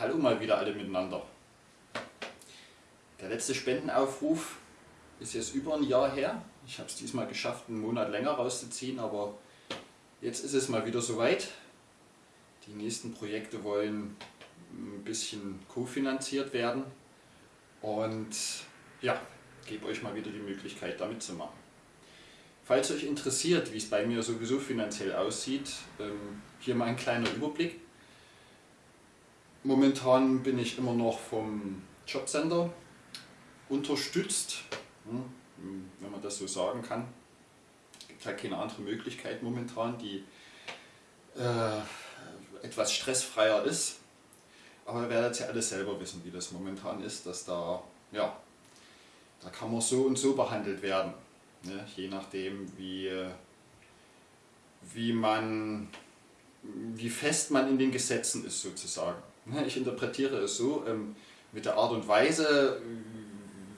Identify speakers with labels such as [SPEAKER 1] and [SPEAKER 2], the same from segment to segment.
[SPEAKER 1] Hallo mal wieder alle miteinander. Der letzte Spendenaufruf ist jetzt über ein Jahr her. Ich habe es diesmal geschafft, einen Monat länger rauszuziehen, aber jetzt ist es mal wieder soweit. Die nächsten Projekte wollen ein bisschen kofinanziert werden und ja, gebe euch mal wieder die Möglichkeit, damit zu machen. Falls euch interessiert, wie es bei mir sowieso finanziell aussieht, ähm, hier mal ein kleiner Überblick. Momentan bin ich immer noch vom Jobcenter unterstützt, hm, wenn man das so sagen kann. Es gibt halt keine andere Möglichkeit momentan, die äh, etwas stressfreier ist. Aber ihr werdet ja alle selber wissen, wie das momentan ist, dass da, ja, da kann man so und so behandelt werden. Ne? Je nachdem, wie, wie man, wie fest man in den Gesetzen ist sozusagen. Ne, ich interpretiere es so, ähm, mit der Art und Weise,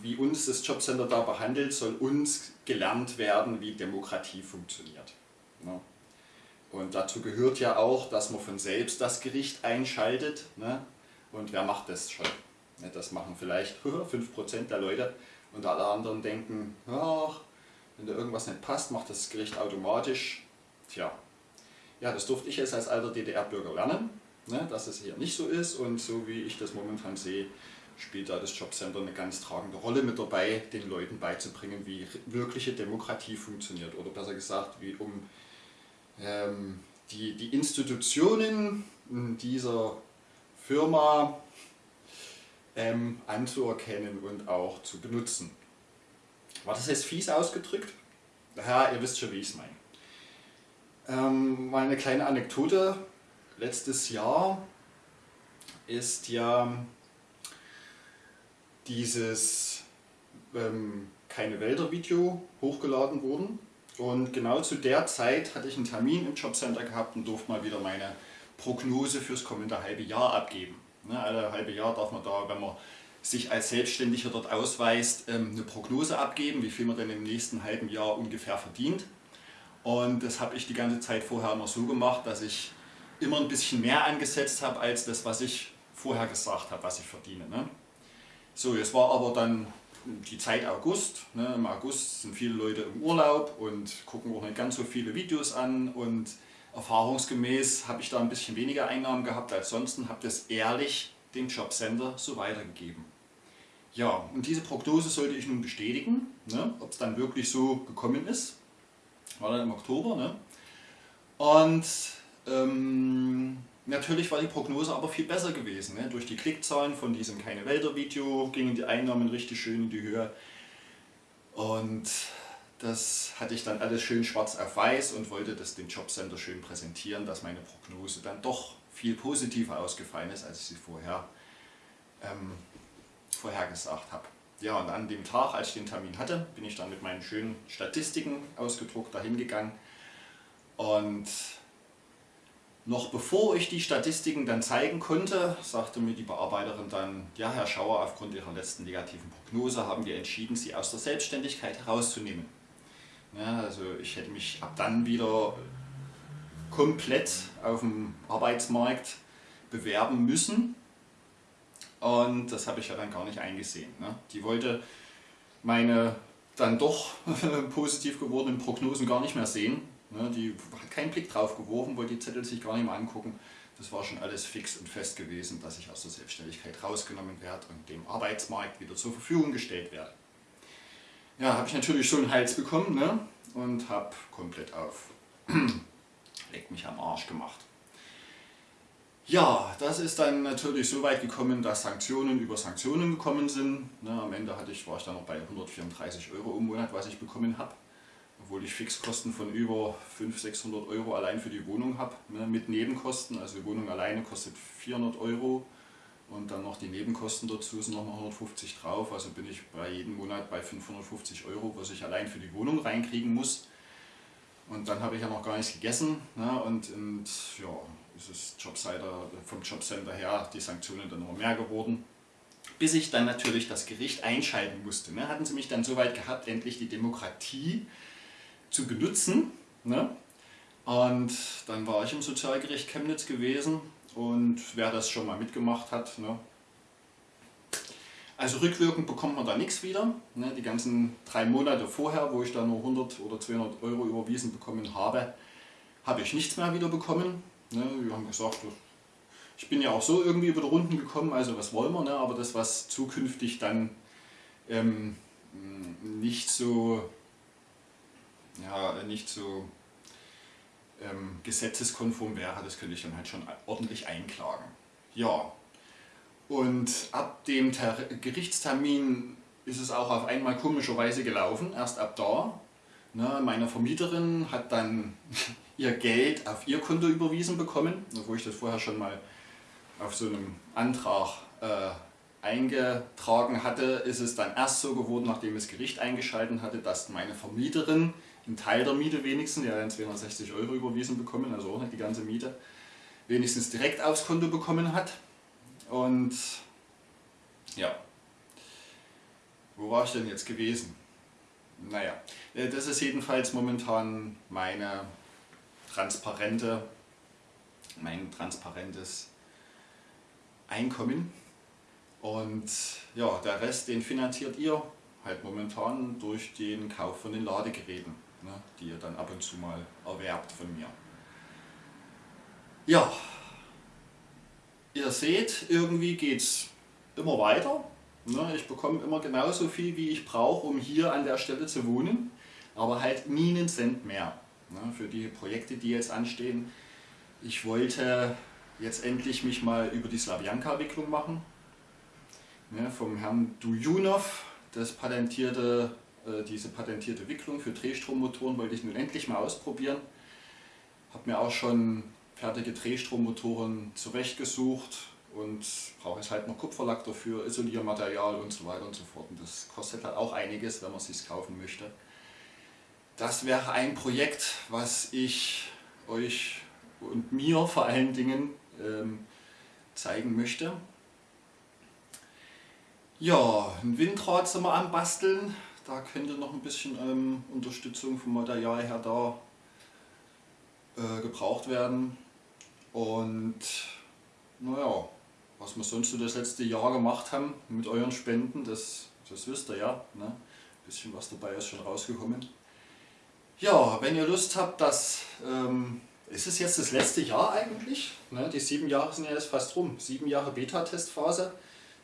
[SPEAKER 1] wie uns das Jobcenter da behandelt, soll uns gelernt werden, wie Demokratie funktioniert. Ne. Und dazu gehört ja auch, dass man von selbst das Gericht einschaltet. Ne. Und wer macht das schon? Das machen vielleicht 5% der Leute und alle anderen denken, ach, wenn da irgendwas nicht passt, macht das Gericht automatisch. Tja, ja, das durfte ich jetzt als alter DDR-Bürger lernen ne, dass es hier nicht so ist und so wie ich das momentan sehe, spielt da das Jobcenter eine ganz tragende Rolle mit dabei, den Leuten beizubringen, wie wirkliche Demokratie funktioniert oder besser gesagt, wie um ähm, die, die Institutionen dieser Firma ähm, anzuerkennen und auch zu benutzen. War das jetzt fies ausgedrückt? Ja, ihr wisst schon, wie ich es meine. Ähm, mal eine kleine Anekdote letztes Jahr ist ja dieses ähm, Keine Wälder Video hochgeladen worden und genau zu der Zeit hatte ich einen Termin im Jobcenter gehabt und durfte mal wieder meine Prognose fürs kommende halbe Jahr abgeben. Ne, alle halbe Jahr darf man da, wenn man sich als Selbstständiger dort ausweist, ähm, eine Prognose abgeben, wie viel man denn im nächsten halben Jahr ungefähr verdient. Und das habe ich die ganze Zeit vorher immer so gemacht, dass ich immer ein bisschen mehr angesetzt habe als das, was ich vorher gesagt habe, was ich verdiene. Ne? So, jetzt war aber dann die Zeit August. Ne? Im August sind viele Leute im Urlaub und gucken auch nicht ganz so viele Videos an und erfahrungsgemäß habe ich da ein bisschen weniger Einnahmen gehabt als sonst habe das ehrlich dem Jobcenter so weitergegeben. Ja, und diese Prognose sollte ich nun bestätigen, ne? ob es dann wirklich so gekommen ist. War dann im Oktober. Ne? Und ähm, natürlich war die Prognose aber viel besser gewesen. Ne? Durch die Klickzahlen von diesem Keine Wälder Video gingen die Einnahmen richtig schön in die Höhe. Und das hatte ich dann alles schön schwarz auf weiß und wollte das dem Jobcenter schön präsentieren, dass meine Prognose dann doch viel positiver ausgefallen ist, als ich sie vorher ähm, vorhergesagt habe. Ja, und an dem Tag, als ich den Termin hatte, bin ich dann mit meinen schönen Statistiken ausgedruckt dahin gegangen und noch bevor ich die Statistiken dann zeigen konnte, sagte mir die Bearbeiterin dann, ja Herr Schauer, aufgrund Ihrer letzten negativen Prognose haben wir entschieden, Sie aus der Selbstständigkeit herauszunehmen. Ja, also ich hätte mich ab dann wieder komplett auf dem Arbeitsmarkt bewerben müssen und das habe ich ja dann gar nicht eingesehen. Ne? Die wollte meine dann doch positiv gewordenen Prognosen gar nicht mehr sehen die hat keinen Blick drauf geworfen, wollte die Zettel sich gar nicht mehr angucken. Das war schon alles fix und fest gewesen, dass ich aus der Selbstständigkeit rausgenommen werde und dem Arbeitsmarkt wieder zur Verfügung gestellt werde. Ja, habe ich natürlich schon einen Hals bekommen ne? und habe komplett auf Leck mich am Arsch gemacht. Ja, das ist dann natürlich so weit gekommen, dass Sanktionen über Sanktionen gekommen sind. Ne, am Ende hatte ich, war ich dann noch bei 134 Euro im Monat, was ich bekommen habe obwohl ich Fixkosten von über 500, 600 Euro allein für die Wohnung habe, ne, mit Nebenkosten. Also die Wohnung alleine kostet 400 Euro und dann noch die Nebenkosten dazu sind nochmal 150 drauf. Also bin ich bei jedem Monat bei 550 Euro, was ich allein für die Wohnung reinkriegen muss. Und dann habe ich ja noch gar nichts gegessen ne, und, und ja, ist es Jobseiter, vom Jobcenter her die Sanktionen dann immer mehr geworden bis ich dann natürlich das Gericht einschalten musste. Ne? Hatten sie mich dann so weit gehabt, endlich die Demokratie zu benutzen. Ne? Und dann war ich im Sozialgericht Chemnitz gewesen und wer das schon mal mitgemacht hat. Ne? Also rückwirkend bekommt man da nichts wieder. Ne? Die ganzen drei Monate vorher, wo ich da nur 100 oder 200 Euro überwiesen bekommen habe, habe ich nichts mehr wieder bekommen. Ne? Wir haben gesagt, ich bin ja auch so irgendwie über die Runden gekommen, also was wollen wir, ne? aber das, was zukünftig dann ähm, nicht so, ja, nicht so ähm, gesetzeskonform wäre, das könnte ich dann halt schon ordentlich einklagen. Ja, und ab dem Ter Gerichtstermin ist es auch auf einmal komischerweise gelaufen, erst ab da. Ne, meine Vermieterin hat dann ihr Geld auf ihr Konto überwiesen bekommen, wo ich das vorher schon mal auf so einem Antrag äh, eingetragen hatte, ist es dann erst so geworden, nachdem das Gericht eingeschaltet hatte, dass meine Vermieterin einen Teil der Miete wenigstens, die hat dann 260 Euro überwiesen bekommen, also auch nicht die ganze Miete, wenigstens direkt aufs Konto bekommen hat. Und ja, wo war ich denn jetzt gewesen? Naja, äh, das ist jedenfalls momentan meine transparente, mein transparentes Einkommen. Und ja, der Rest, den finanziert ihr halt momentan durch den Kauf von den Ladegeräten, ne, die ihr dann ab und zu mal erwerbt von mir. Ja, ihr seht, irgendwie geht es immer weiter. Ne, ich bekomme immer genauso viel, wie ich brauche, um hier an der Stelle zu wohnen, aber halt nie einen Cent mehr ne, für die Projekte, die jetzt anstehen. Ich wollte jetzt endlich mich mal über die Slavianka-Wicklung machen. Ne, vom Herrn Dujunov, das patentierte, äh, diese patentierte Wicklung für Drehstrommotoren wollte ich nun endlich mal ausprobieren. Habe mir auch schon fertige Drehstrommotoren zurechtgesucht und brauche jetzt halt noch Kupferlack dafür, Isoliermaterial und so weiter und so fort. Und das kostet halt auch einiges, wenn man es sich kaufen möchte. Das wäre ein Projekt, was ich euch und mir vor allen Dingen ähm, zeigen möchte. Ja, ein Windrad sind wir am Basteln. Da könnte noch ein bisschen ähm, Unterstützung vom Material her da äh, gebraucht werden. Und naja, was wir sonst so das letzte Jahr gemacht haben mit euren Spenden, das, das wisst ihr ja. Ne? Ein bisschen was dabei ist schon rausgekommen. Ja, wenn ihr Lust habt, dass ähm, ist es jetzt das letzte Jahr eigentlich? Ne, die sieben Jahre sind ja jetzt fast rum. Sieben Jahre Beta-Testphase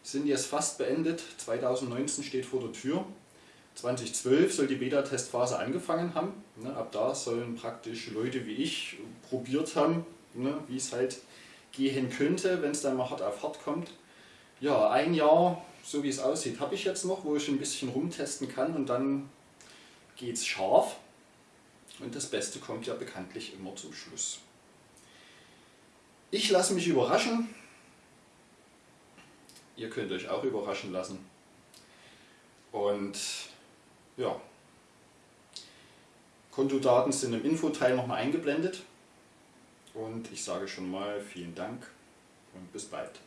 [SPEAKER 1] sind jetzt fast beendet. 2019 steht vor der Tür. 2012 soll die Beta-Testphase angefangen haben. Ne, ab da sollen praktisch Leute wie ich probiert haben, ne, wie es halt gehen könnte, wenn es dann mal hart auf hart kommt. Ja, ein Jahr, so wie es aussieht, habe ich jetzt noch, wo ich ein bisschen rumtesten kann und dann geht es scharf. Und das Beste kommt ja bekanntlich immer zum Schluss. Ich lasse mich überraschen. Ihr könnt euch auch überraschen lassen. Und ja, Kontodaten sind im Infoteil nochmal eingeblendet. Und ich sage schon mal vielen Dank und bis bald.